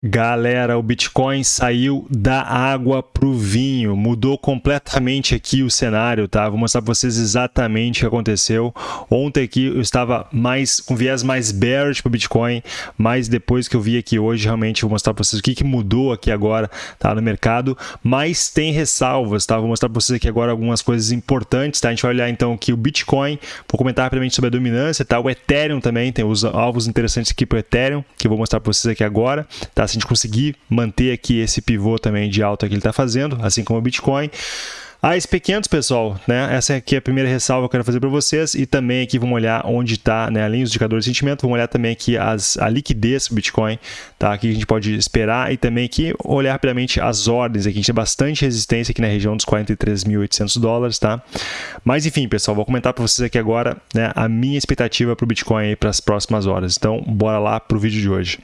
Galera, o Bitcoin saiu da água para o vinho, mudou completamente aqui o cenário, tá? Vou mostrar para vocês exatamente o que aconteceu. Ontem aqui eu estava mais com viés mais bearish para o Bitcoin, mas depois que eu vi aqui hoje, realmente vou mostrar para vocês o que, que mudou aqui agora tá, no mercado. Mas tem ressalvas, tá? Vou mostrar para vocês aqui agora algumas coisas importantes, tá? A gente vai olhar então aqui o Bitcoin, vou comentar rapidamente sobre a dominância, tá? O Ethereum também, tem os alvos interessantes aqui para o Ethereum, que eu vou mostrar para vocês aqui agora, tá? Se a gente conseguir manter aqui esse pivô também de alta que ele está fazendo, assim como o Bitcoin. A SP500, pessoal, né? Essa aqui é a primeira ressalva que eu quero fazer para vocês e também aqui vamos olhar onde está, né? Além dos indicadores de sentimento, vamos olhar também aqui as, a liquidez do Bitcoin, tá? Aqui a gente pode esperar e também aqui olhar rapidamente as ordens. Aqui a gente tem bastante resistência aqui na região dos 43.800 dólares, tá? Mas enfim, pessoal, vou comentar para vocês aqui agora, né? A minha expectativa para o Bitcoin para as próximas horas. Então, bora lá para o vídeo de hoje.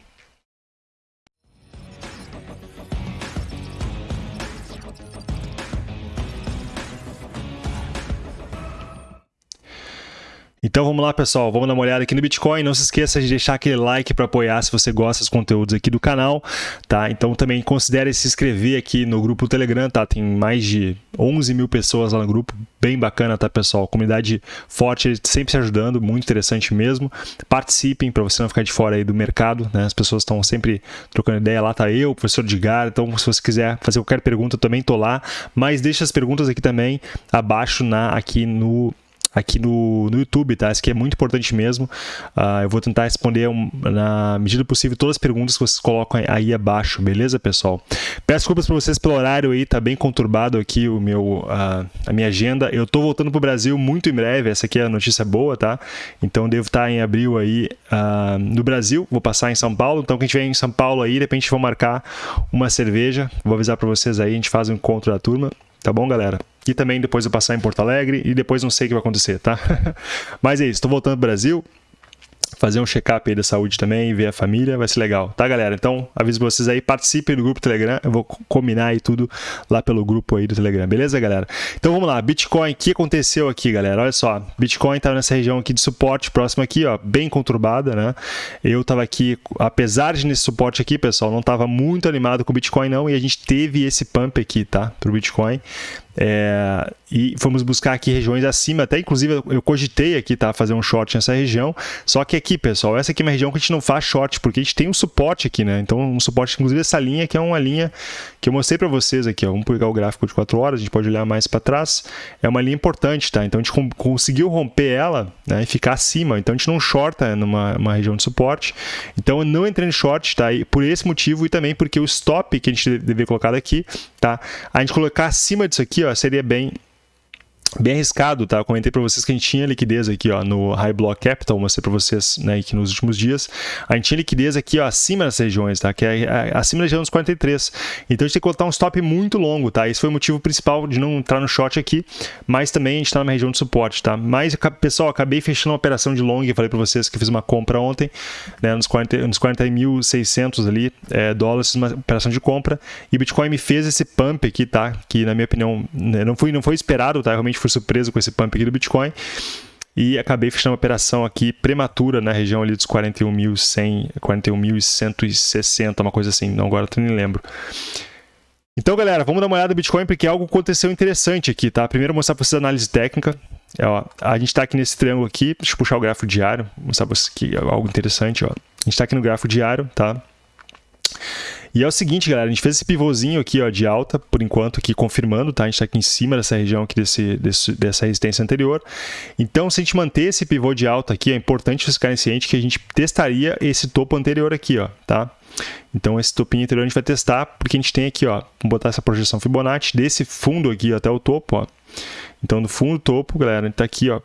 Então vamos lá, pessoal, vamos dar uma olhada aqui no Bitcoin. Não se esqueça de deixar aquele like para apoiar se você gosta dos conteúdos aqui do canal, tá? Então também considere se inscrever aqui no grupo Telegram, tá? Tem mais de 11 mil pessoas lá no grupo, bem bacana, tá, pessoal? Comunidade forte, sempre se ajudando, muito interessante mesmo. Participem para você não ficar de fora aí do mercado, né? As pessoas estão sempre trocando ideia. Lá tá eu, o professor Edgar, então se você quiser fazer qualquer pergunta, eu também tô lá. Mas deixa as perguntas aqui também abaixo na aqui no aqui no, no YouTube, tá? Isso aqui é muito importante mesmo. Uh, eu vou tentar responder um, na medida possível todas as perguntas que vocês colocam aí abaixo, beleza, pessoal? Peço desculpas para vocês pelo horário aí, tá bem conturbado aqui o meu, uh, a minha agenda. Eu tô voltando pro Brasil muito em breve, essa aqui é a notícia boa, tá? Então devo estar em abril aí uh, no Brasil, vou passar em São Paulo, então quem estiver em São Paulo aí, de repente vou marcar uma cerveja, vou avisar para vocês aí, a gente faz um encontro da turma, tá bom, galera? E também depois eu passar em Porto Alegre e depois não sei o que vai acontecer, tá? Mas é isso, estou voltando para o Brasil fazer um check-up aí da saúde também, ver a família, vai ser legal, tá galera? Então, aviso vocês aí, participem do grupo Telegram, eu vou combinar aí tudo lá pelo grupo aí do Telegram, beleza galera? Então vamos lá, Bitcoin, o que aconteceu aqui galera? Olha só, Bitcoin tá nessa região aqui de suporte, próximo aqui, ó, bem conturbada, né? Eu tava aqui, apesar de nesse suporte aqui, pessoal, não tava muito animado com o Bitcoin não, e a gente teve esse pump aqui, tá? Pro Bitcoin, é, e fomos buscar aqui regiões acima, até inclusive eu cogitei aqui, tá, fazer um short nessa região, só que aqui, pessoal, essa aqui é uma região que a gente não faz short, porque a gente tem um suporte aqui, né, então um suporte, inclusive essa linha que é uma linha que eu mostrei para vocês aqui, ó, vamos pegar o gráfico de 4 horas, a gente pode olhar mais para trás, é uma linha importante, tá, então a gente conseguiu romper ela, né, e ficar acima, então a gente não shorta numa região de suporte, então eu não entrei em short, tá, e por esse motivo e também porque o stop que a gente deveria colocar aqui, tá, a gente colocar acima disso aqui, seria bem bem arriscado, tá? Eu comentei para vocês que a gente tinha liquidez aqui, ó, no High Block Capital, mostrei para vocês, né, que nos últimos dias, a gente tinha liquidez aqui, ó, acima das regiões, tá? Que é, é acima da região dos 43. Então a gente tem que colocar um stop muito longo, tá? Esse foi o motivo principal de não entrar no short aqui, mas também a gente está numa região de suporte, tá? Mas, pessoal, acabei fechando uma operação de long, eu falei para vocês que fiz uma compra ontem, né, nos 40.600 nos 40 ali, é, dólares, uma operação de compra, e Bitcoin me fez esse pump aqui, tá? Que na minha opinião, né, não foi, não foi esperado, tá? Realmente fui surpreso com esse pump aqui do Bitcoin e acabei fechando uma operação aqui prematura na região ali dos 41.100, 41.160, uma coisa assim, não agora eu nem lembro. Então, galera, vamos dar uma olhada no Bitcoin porque algo aconteceu interessante aqui, tá? Primeiro mostrar para vocês a análise técnica. É, ó, a gente está aqui nesse triângulo aqui, deixa eu puxar o gráfico diário, mostrar para vocês aqui algo interessante, ó. A gente está aqui no gráfico diário, tá? E é o seguinte, galera, a gente fez esse pivôzinho aqui ó, de alta, por enquanto, aqui confirmando, tá? A gente está aqui em cima dessa região aqui, desse, desse, dessa resistência anterior. Então, se a gente manter esse pivô de alta aqui, é importante vocês ficarem que a gente testaria esse topo anterior aqui, ó, tá? Então, esse topinho anterior a gente vai testar, porque a gente tem aqui, ó, vamos botar essa projeção Fibonacci desse fundo aqui até o topo, ó. Então, do fundo topo, galera, a gente tá aqui, ó,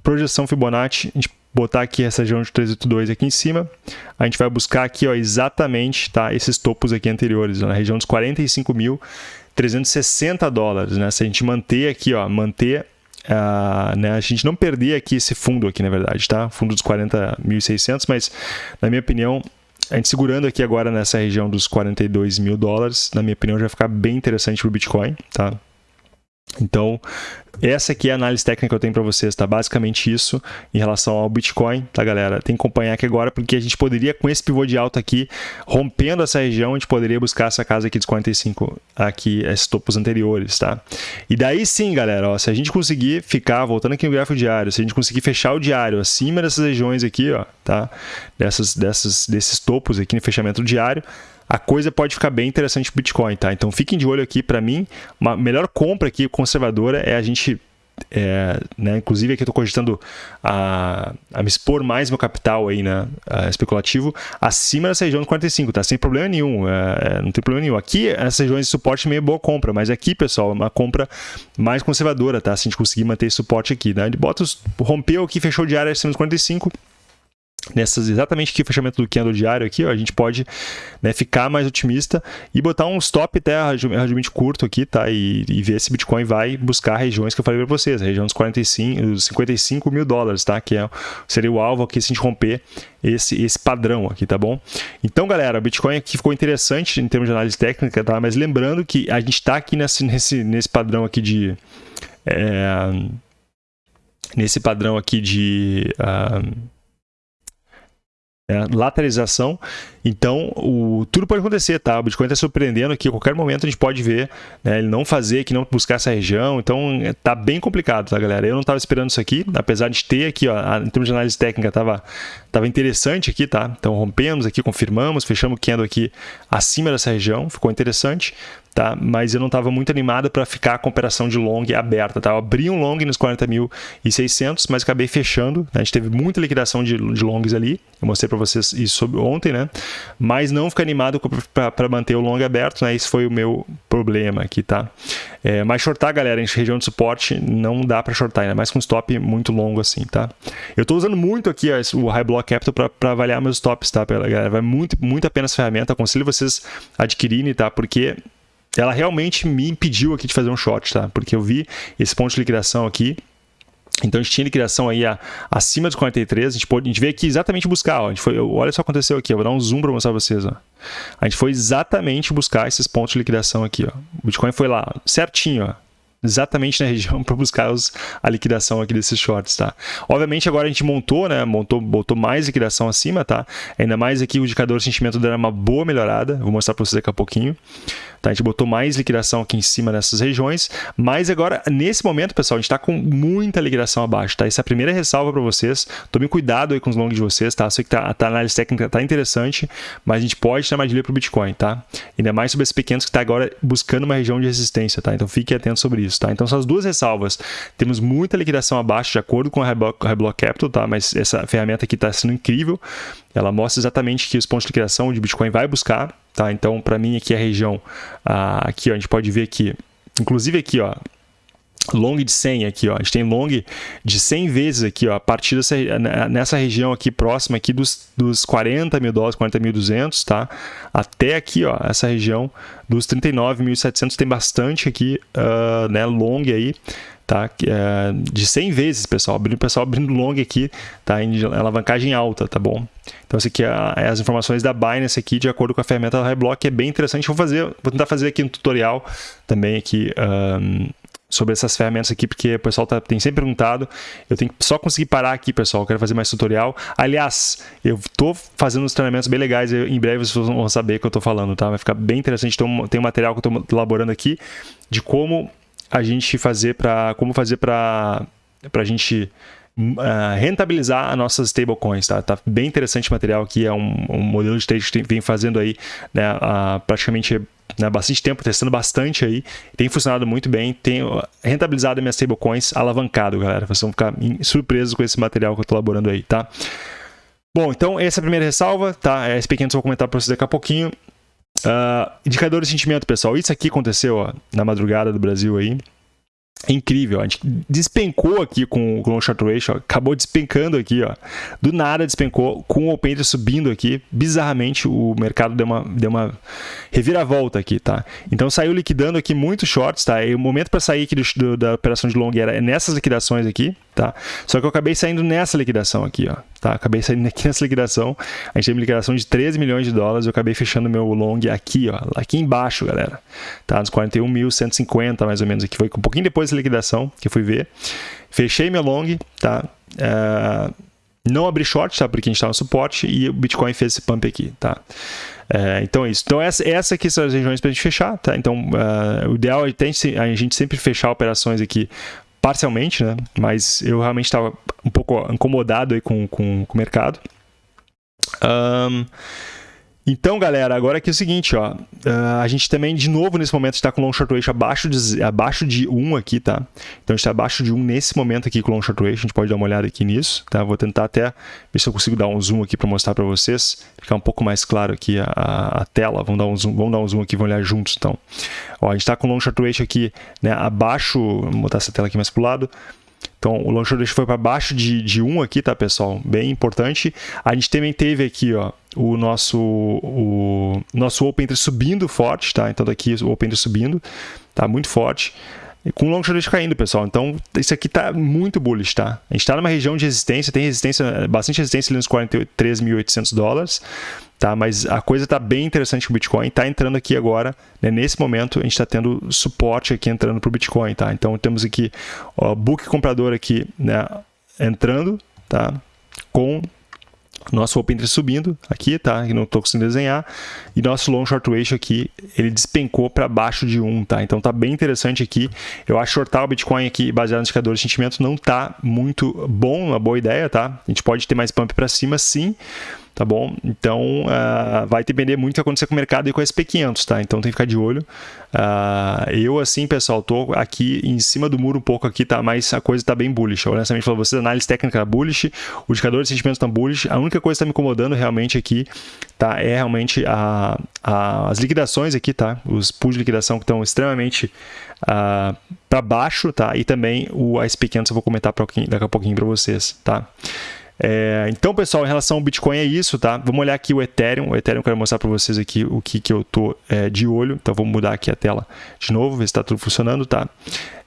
projeção Fibonacci, a gente botar aqui essa região de 382 aqui em cima, a gente vai buscar aqui ó, exatamente tá, esses topos aqui anteriores, ó, na região dos 45.360 dólares. Né? Se a gente manter aqui, ó, manter Uh, né, a gente não perder aqui esse fundo aqui, na verdade, tá? Fundo dos 40.600, mas na minha opinião, a gente segurando aqui agora nessa região dos 42 mil dólares, na minha opinião, já vai ficar bem interessante para o Bitcoin, tá? Então, essa aqui é a análise técnica que eu tenho para vocês, tá? Basicamente isso em relação ao Bitcoin, tá, galera? Tem que acompanhar aqui agora, porque a gente poderia, com esse pivô de alta aqui, rompendo essa região, a gente poderia buscar essa casa aqui dos 45, aqui, esses topos anteriores, tá? E daí sim, galera, ó, se a gente conseguir ficar, voltando aqui no gráfico diário, se a gente conseguir fechar o diário acima dessas regiões aqui, ó, tá? Dessas, dessas, desses topos aqui no fechamento diário, a coisa pode ficar bem interessante para o Bitcoin, tá? Então fiquem de olho aqui, para mim, uma melhor compra aqui conservadora é a gente é, né, inclusive aqui eu estou cogitando a, a, me expor mais meu capital aí, né, especulativo, acima dessa região de 45, tá? Sem problema nenhum, é, é, não tem problema nenhum. Aqui, essas regiões de suporte meio boa compra, mas aqui, pessoal, uma compra mais conservadora, tá? Se a gente conseguir manter esse suporte aqui, né? Ele bota, rompeu aqui, fechou de área acima dos 45, nessas exatamente aqui fechamento do candle diário aqui, ó, a gente pode né, ficar mais otimista e botar um stop até relativamente curto aqui, tá? E, e, ver se Bitcoin vai buscar regiões que eu falei para vocês, a região dos 45, dos 55 mil dólares, tá? Que é, seria o alvo aqui se a gente romper esse, esse padrão aqui, tá bom? Então, galera, o Bitcoin aqui ficou interessante em termos de análise técnica, tá? Mas lembrando que a gente está aqui nesse, nesse, nesse padrão aqui de... É, nesse padrão aqui de... Uh, é, lateralização. Então, o, tudo pode acontecer, tá? O Bitcoin está surpreendendo aqui, a qualquer momento a gente pode ver né, ele não fazer, que não buscar essa região. Então, tá bem complicado, tá, galera? Eu não estava esperando isso aqui, apesar de ter aqui, ó, em termos de análise técnica, tava, tava interessante aqui, tá? Então, rompemos aqui, confirmamos, fechamos o candle aqui acima dessa região, ficou interessante tá? Mas eu não estava muito animado para ficar com a operação de long aberta, tá? Eu abri um long nos 40.600, mas acabei fechando. Né? A gente teve muita liquidação de, de longs ali. Eu mostrei para vocês isso ontem, né? Mas não ficar animado para manter o long aberto, né? Esse foi o meu problema aqui, tá? É, mas shortar, galera, em região de suporte não dá para shortar, ainda mais com stop muito longo assim, tá? Eu estou usando muito aqui ó, o High Block Capital para avaliar meus stops, tá, galera? Vai muito, muito a pena essa ferramenta. Aconselho vocês adquirirem, tá? Porque ela realmente me impediu aqui de fazer um short, tá? Porque eu vi esse ponto de liquidação aqui, então a gente tinha liquidação aí a, acima dos 43, a gente, pode, a gente veio aqui exatamente buscar, ó, a gente foi, olha só o que aconteceu aqui, eu vou dar um zoom para mostrar para vocês. Ó. A gente foi exatamente buscar esses pontos de liquidação aqui. Ó. O Bitcoin foi lá certinho, ó, exatamente na região para buscar os, a liquidação aqui desses shorts, tá? Obviamente agora a gente montou, né, montou, botou mais liquidação acima, tá? Ainda mais aqui o indicador de sentimento deu uma boa melhorada, vou mostrar para vocês daqui a pouquinho. Tá? A gente botou mais liquidação aqui em cima nessas regiões, mas agora, nesse momento, pessoal, a gente está com muita liquidação abaixo, tá? Essa é a primeira ressalva para vocês. Tome cuidado aí com os longs de vocês, tá? Sei que tá, tá, a análise técnica tá interessante, mas a gente pode ter armadilha para o Bitcoin, tá? Ainda mais sobre esses pequenos que está agora buscando uma região de resistência, tá? Então fique atento sobre isso, tá? Então, são as duas ressalvas. Temos muita liquidação abaixo, de acordo com a Reblock Capital, tá? Mas essa ferramenta aqui está sendo incrível. Ela mostra exatamente que os pontos de liquidação de Bitcoin vai buscar, tá? Então, para mim aqui a região, ah, aqui ó, a gente pode ver que, inclusive aqui, ó, long de 100 aqui, ó. A gente tem long de 100 vezes aqui, ó, a partir dessa, nessa região aqui próxima aqui dos, dos 40 mil dólares, 40.200, tá? Até aqui, ó, essa região dos 39.700 tem bastante aqui, uh, né, long aí tá? É, de 100 vezes, pessoal. O pessoal abrindo long aqui, tá? Em alavancagem alta, tá bom? Então, esse aqui é, é as informações da Binance aqui, de acordo com a ferramenta da Highblock, é bem interessante. Vou fazer, vou tentar fazer aqui um tutorial também aqui um, sobre essas ferramentas aqui, porque o pessoal tá, tem sempre perguntado. Eu tenho que só conseguir parar aqui, pessoal. Eu quero fazer mais tutorial. Aliás, eu estou fazendo uns treinamentos bem legais. Eu, em breve vocês vão saber o que eu estou falando, tá? Vai ficar bem interessante. Então, tem um material que eu estou elaborando aqui de como a gente fazer para como fazer para a gente uh, rentabilizar as nossas stablecoins, tá? Tá bem interessante o material aqui, é um, um modelo de trade que vem fazendo aí, né, uh, praticamente né, bastante tempo, testando bastante aí, tem funcionado muito bem, tem rentabilizado minhas stablecoins alavancado, galera, vocês vão ficar surpresos com esse material que eu estou elaborando aí, tá? Bom, então essa é a primeira ressalva, tá? Esse pequeno eu vou comentar para vocês daqui a pouquinho. Uh, indicador de sentimento, pessoal. Isso aqui aconteceu ó, na madrugada do Brasil aí. Incrível. A gente despencou aqui com o long short ratio, ó, acabou despencando aqui, ó. Do nada despencou, com o open interest subindo aqui. Bizarramente, o mercado deu uma, deu uma reviravolta aqui, tá? Então saiu liquidando aqui muitos shorts, tá? E o momento para sair aqui do, do, da operação de long era nessas liquidações aqui, tá? Só que eu acabei saindo nessa liquidação aqui, ó. Tá? Acabei saindo aqui nessa liquidação. A gente teve uma liquidação de 13 milhões de dólares. Eu acabei fechando meu long aqui, ó. Aqui embaixo, galera. Tá? Nos 41.150 mais ou menos aqui. Foi um pouquinho depois da liquidação que eu fui ver. Fechei meu long, tá? É... Não abri short, tá? Porque a gente está no suporte e o Bitcoin fez esse pump aqui, tá? É, então é isso. Então essa, essa aqui são as regiões para a gente fechar, tá? Então uh, o ideal é a gente sempre fechar operações aqui parcialmente, né? Mas eu realmente estava um pouco incomodado aí com, com, com o mercado. Um, então, galera, agora aqui é o seguinte, ó, uh, a gente também, de novo, nesse momento, está com long short ratio abaixo de, abaixo de 1 aqui, tá? Então, a gente está abaixo de 1 nesse momento aqui com long short ratio, a gente pode dar uma olhada aqui nisso, tá? Vou tentar até ver se eu consigo dar um zoom aqui para mostrar para vocês, ficar um pouco mais claro aqui a, a, tela, vamos dar, um zoom, vamos dar um zoom aqui, vamos olhar juntos, então. Ó, a gente está com long short ratio aqui, né, abaixo, vou botar essa tela aqui mais para o lado, então, o long short foi para baixo de, de 1 aqui, tá, pessoal? Bem importante. A gente também teve aqui, ó, o nosso, o nosso open interest subindo forte, tá? Então, daqui o open interest subindo, tá muito forte. E com o long short caindo, pessoal. Então, isso aqui tá muito bullish, tá? A gente está numa região de resistência, tem resistência, bastante resistência ali nos 43.800 dólares tá? Mas a coisa está bem interessante com o Bitcoin, está entrando aqui agora, né? nesse momento a gente está tendo suporte aqui entrando para o Bitcoin, tá? Então temos aqui o book comprador aqui, né? Entrando, tá? Com nosso open interest subindo aqui, tá? Que não estou conseguindo desenhar. E nosso long short ratio aqui, ele despencou para baixo de 1, tá? Então tá bem interessante aqui. Eu acho shortar o Bitcoin aqui baseado no indicador de sentimento não tá muito bom, uma boa ideia, tá? A gente pode ter mais pump para cima sim, tá bom? Então, uh, vai depender muito do que acontecer com o mercado e com o SP500, tá? Então, tem que ficar de olho. Uh, eu, assim, pessoal, tô aqui em cima do muro um pouco aqui, tá? Mas a coisa tá bem bullish. honestamente, para vocês, análise técnica tá bullish, o indicador de sentimentos tá bullish. A única coisa que tá me incomodando realmente aqui, tá? É realmente a, a, as liquidações aqui, tá? Os pools de liquidação que estão extremamente uh, ah, para baixo, tá? E também o SP500 eu vou comentar pra, daqui a pouquinho para vocês, tá? É, então, pessoal, em relação ao Bitcoin é isso, tá? Vamos olhar aqui o Ethereum. O Ethereum eu quero mostrar para vocês aqui o que, que eu tô é, de olho. Então, vamos mudar aqui a tela de novo, ver se está tudo funcionando, tá?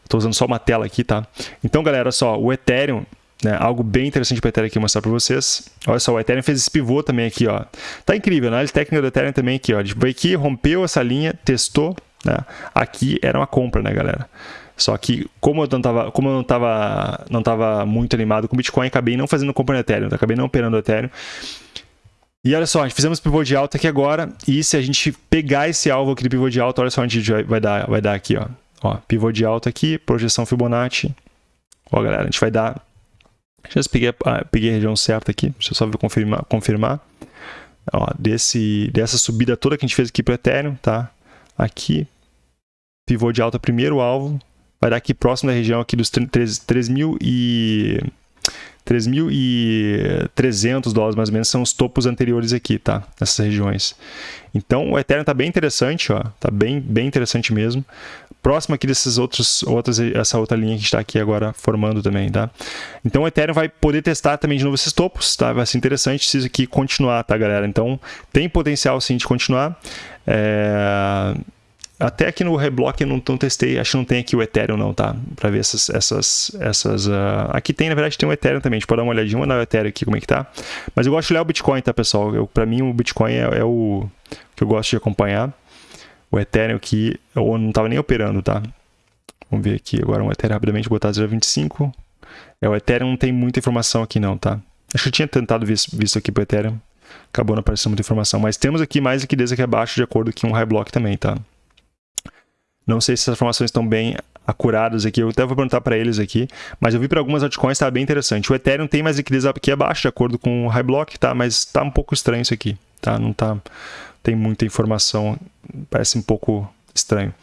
Estou usando só uma tela aqui, tá? Então, galera, só, o Ethereum, né, algo bem interessante para o Ethereum aqui mostrar para vocês. Olha só, o Ethereum fez esse pivô também aqui, ó. Tá incrível, né? A técnica do Ethereum também aqui, ó. Tipo, aqui, rompeu essa linha, testou, né? Aqui era uma compra, né, galera? Só que, como eu não estava como eu não tava, não tava muito animado com o Bitcoin, acabei não fazendo compra no Ethereum, acabei não operando o Ethereum. E olha só, fizemos pivô de alta aqui agora, e se a gente pegar esse alvo aqui do pivô de alta, olha só onde a gente vai dar, vai dar aqui, ó. ó pivô de alta aqui, projeção Fibonacci. Ó, galera, a gente vai dar... Já peguei, ah, peguei a região certa aqui, deixa eu só confirmar. confirmar. Ó, desse, dessa subida toda que a gente fez aqui para o Ethereum, tá? Aqui, pivô de alta, primeiro alvo, vai dar aqui próximo da região aqui dos 3.000 e 3.300 dólares mais ou menos são os topos anteriores aqui, tá? Nessas regiões. Então o Ethereum está bem interessante, ó, tá bem bem interessante mesmo. Próximo aqui desses outros outras essa outra linha que está aqui agora formando também, tá? Então o Ethereum vai poder testar também de novo esses topos, tá? Vai ser interessante se isso aqui continuar, tá, galera? Então tem potencial sim de continuar. É... Até aqui no Reblock eu não, não, testei, acho que não tem aqui o Ethereum não, tá? Para ver essas, essas, essas uh... aqui tem, na verdade tem o Ethereum também, a gente pode dar uma olhadinha, dar o Ethereum aqui como é que tá. Mas eu gosto de olhar o Bitcoin, tá pessoal? Para mim o Bitcoin é, é, o que eu gosto de acompanhar. O Ethereum aqui, eu não estava nem operando, tá? Vamos ver aqui agora um Ethereum rapidamente, botar 0.25. É, o Ethereum não tem muita informação aqui não, tá? Acho que eu tinha tentado ver visto aqui pro Ethereum, acabou não aparecendo muita informação. Mas temos aqui mais liquidez aqui abaixo, de acordo com um high block também, tá? Não sei se essas informações estão bem acuradas aqui, eu até vou perguntar para eles aqui, mas eu vi para algumas altcoins está bem interessante. O Ethereum tem mais liquidez aqui abaixo, de acordo com o High Block, tá? mas está um pouco estranho isso aqui, tá? Não tá, tem muita informação, parece um pouco estranho.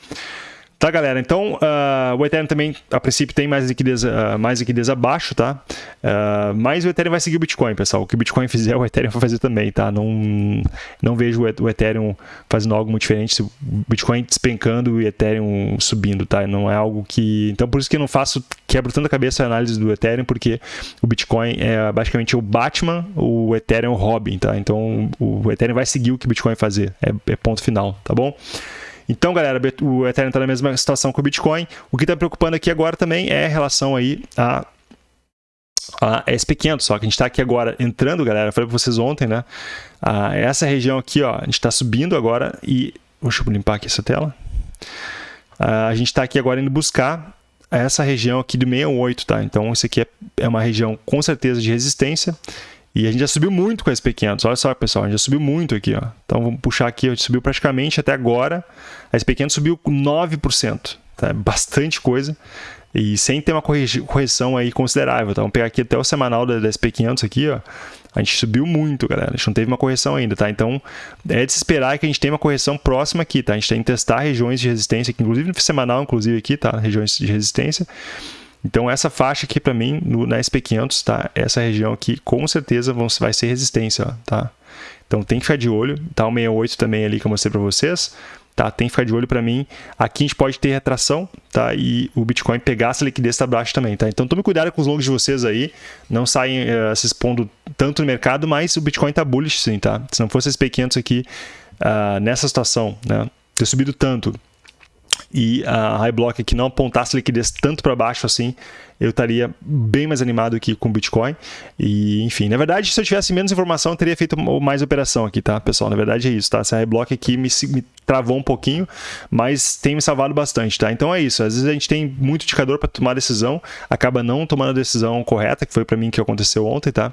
Tá, galera? Então, uh, o Ethereum também, a princípio, tem mais liquidez, uh, mais liquidez abaixo, tá? Uh, mas o Ethereum vai seguir o Bitcoin, pessoal. O que o Bitcoin fizer, o Ethereum vai fazer também, tá? Não, não vejo o Ethereum fazendo algo muito diferente. O Bitcoin despencando e o Ethereum subindo, tá? Não é algo que... Então, por isso que eu não faço, quebro tanta cabeça a análise do Ethereum, porque o Bitcoin é basicamente o Batman, o Ethereum o Robin, tá? Então, o Ethereum vai seguir o que o Bitcoin fazer. É, é ponto final, tá bom? Então, galera, o Ethereum está na mesma situação que o Bitcoin. O que está preocupando aqui agora também é a relação aí a a SP500, só que a gente está aqui agora entrando, galera, falei para vocês ontem, né? Essa região aqui, ó, a gente está subindo agora e... Deixa eu limpar aqui essa tela. A gente está aqui agora indo buscar essa região aqui do 68, tá? Então, isso aqui é, é uma região com certeza de resistência. E a gente já subiu muito com a SP500. Olha só, pessoal, a gente já subiu muito aqui. Ó. Então vamos puxar aqui, a gente subiu praticamente até agora. A SP500 subiu 9%. Tá? Bastante coisa. E sem ter uma correção aí considerável. Tá? Vamos pegar aqui até o semanal da, SP500 aqui, ó. A gente subiu muito, galera. A gente não teve uma correção ainda, tá? Então, é de se esperar que a gente tenha uma correção próxima aqui, tá? A gente tem que testar regiões de resistência, aqui, inclusive no semanal, inclusive aqui, tá? Regiões de resistência. Então essa faixa aqui para mim, no, na SP500, tá? Essa região aqui com certeza vão, vai ser resistência, ó, tá? Então tem que ficar de olho, tá? O 68 também ali que eu mostrei para vocês, tá? Tem que ficar de olho para mim. Aqui a gente pode ter retração, tá? E o Bitcoin pegar essa liquidez para baixo também, tá? Então tome cuidado com os longos de vocês aí, não saem uh, se expondo tanto no mercado, mas o Bitcoin tá bullish sim, tá? Se não fosse SP500 aqui, uh, nessa situação, né? Ter subido tanto, e a High Block aqui não apontasse liquidez tanto para baixo assim, eu estaria bem mais animado aqui com Bitcoin. E, enfim, na verdade, se eu tivesse menos informação, eu teria feito mais operação aqui, tá, pessoal? Na verdade é isso, tá? Essa High Block aqui me, me travou um pouquinho, mas tem me salvado bastante, tá? Então é isso. Às vezes a gente tem muito indicador para tomar decisão, acaba não tomando a decisão correta, que foi para mim que aconteceu ontem, tá?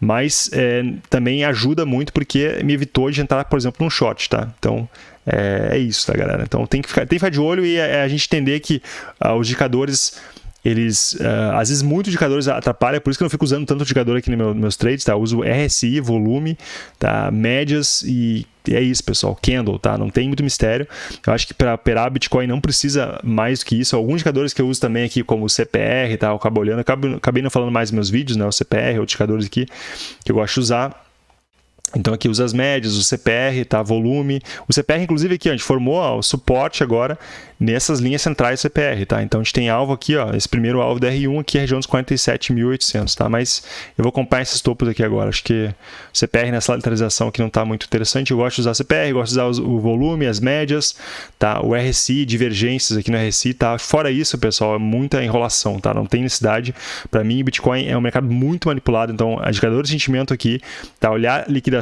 Mas é, também ajuda muito porque me evitou de entrar, por exemplo, num short, tá? Então é, é, isso, tá, galera? Então tem que ficar, tem que ficar de olho e é, é a gente entender que uh, os indicadores eles, uh, às vezes, muitos indicadores atrapalham, por isso que eu não fico usando tanto indicador aqui nos meu, meus trades, tá? Eu uso RSI, volume, tá? médias e é isso, pessoal. Candle, tá? Não tem muito mistério. Eu acho que para operar Bitcoin não precisa mais do que isso. Alguns indicadores que eu uso também aqui, como o CPR, tá? Eu acabo olhando, acabei não falando mais nos meus vídeos, né? O CPR, outros indicadores aqui que eu gosto de usar. Então aqui usa as médias, o CPR, tá? volume. O CPR, inclusive, aqui a gente formou ó, o suporte agora nessas linhas centrais do CPR, tá? Então a gente tem alvo aqui, ó, esse primeiro alvo da R1 aqui, região dos 47.800, tá? Mas eu vou acompanhar esses topos aqui agora. Acho que o CPR nessa lateralização aqui não está muito interessante. Eu gosto de usar CPR, gosto de usar o volume, as médias, tá? O RSI, divergências aqui no RSI, tá? Fora isso, pessoal, é muita enrolação, tá? Não tem necessidade. Para mim, Bitcoin é um mercado muito manipulado, então indicador de sentimento aqui, tá? Olhar liquidação,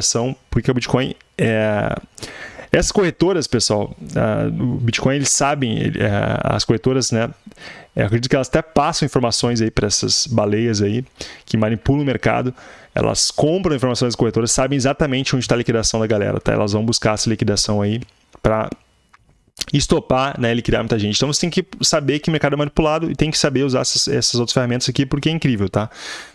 porque o Bitcoin é essas corretoras, pessoal, uh, o Bitcoin, eles sabem, uh, as corretoras, né? Eu acredito que elas até passam informações aí para essas baleias aí que manipulam o mercado. Elas compram informações das corretoras, sabem exatamente onde está a liquidação da galera, tá? Elas vão buscar essa liquidação aí para estopar, né, liquidar muita gente. Então você tem que saber que o mercado é manipulado e tem que saber usar essas, essas outras ferramentas aqui porque é incrível, tá?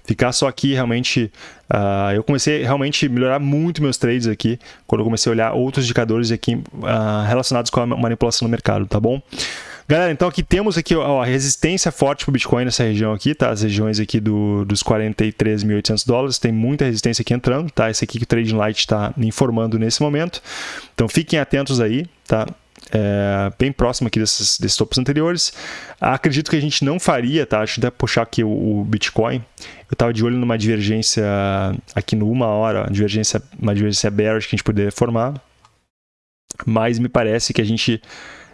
Ficar só aqui realmente... Uh, eu comecei realmente a melhorar muito meus trades aqui quando eu comecei a olhar outros indicadores aqui uh, relacionados com a manipulação do mercado, tá bom? Galera, então aqui temos aqui ó, a resistência forte para o Bitcoin nessa região aqui, tá? As regiões aqui do, dos 43.800 dólares, tem muita resistência aqui entrando, tá? Esse aqui que o Trading Light está informando nesse momento. Então fiquem atentos aí, tá? É, bem próximo aqui desses, desses topos anteriores. Acredito que a gente não faria, tá? Deixa eu até puxar aqui o, o Bitcoin. Eu estava de olho numa divergência aqui no uma hora, divergência, uma divergência bearish que a gente poderia formar. Mas me parece que a gente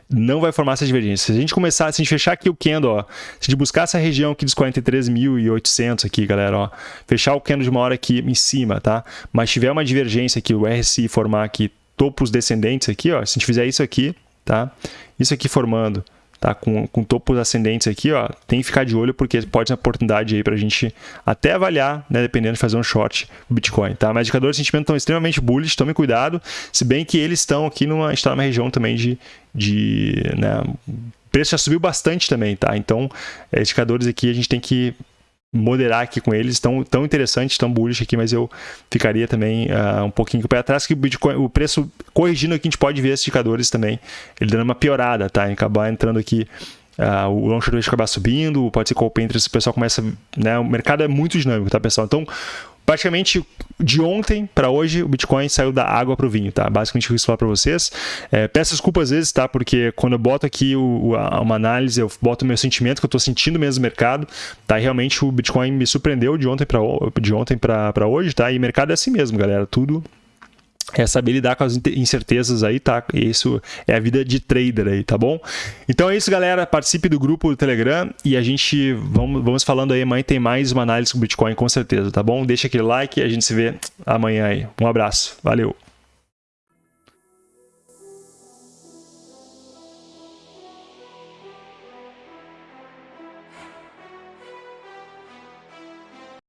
não vai formar essa divergência. Se a gente começar, se a gente fechar aqui o candle, ó, se a gente buscar essa região aqui dos 43.800 aqui, galera, ó, fechar o candle de uma hora aqui em cima, tá? Mas tiver uma divergência aqui, o RSI formar aqui topos descendentes aqui, ó, se a gente fizer isso aqui, tá? Isso aqui formando, tá? Com, com topos ascendentes aqui, ó, tem que ficar de olho porque pode ser uma oportunidade aí para a gente até avaliar, né? Dependendo de fazer um short Bitcoin, tá? Mas indicadores de sentimento estão extremamente bullish, tome cuidado, se bem que eles estão aqui numa, está numa região também de, de né? O preço já subiu bastante também, tá? Então, é, indicadores aqui a gente tem que moderar aqui com eles, tão, tão interessante, tão bullish aqui, mas eu ficaria também uh, um pouquinho pé atrás, que o Bitcoin, o preço corrigindo aqui, a gente pode ver esses indicadores também, ele dando uma piorada, tá? Em acabar entrando aqui Uh, o long short acabar subindo, pode ser que o open o pessoal começa, né, o mercado é muito dinâmico, tá pessoal? Então, praticamente de ontem para hoje o Bitcoin saiu da água para o vinho, tá? Basicamente isso falar para vocês. É, peço desculpas às vezes, tá? Porque quando eu boto aqui o, uma análise, eu boto o meu sentimento que eu estou sentindo mesmo no mercado, tá? E realmente o Bitcoin me surpreendeu de ontem para hoje, tá? E o mercado é assim mesmo, galera. Tudo é saber lidar com as incertezas aí, tá? Isso é a vida de trader aí, tá bom? Então é isso, galera. Participe do grupo do Telegram e a gente vamos, vamos falando aí. Amanhã tem mais uma análise com Bitcoin, com certeza, tá bom? Deixa aquele like e a gente se vê amanhã aí. Um abraço. Valeu!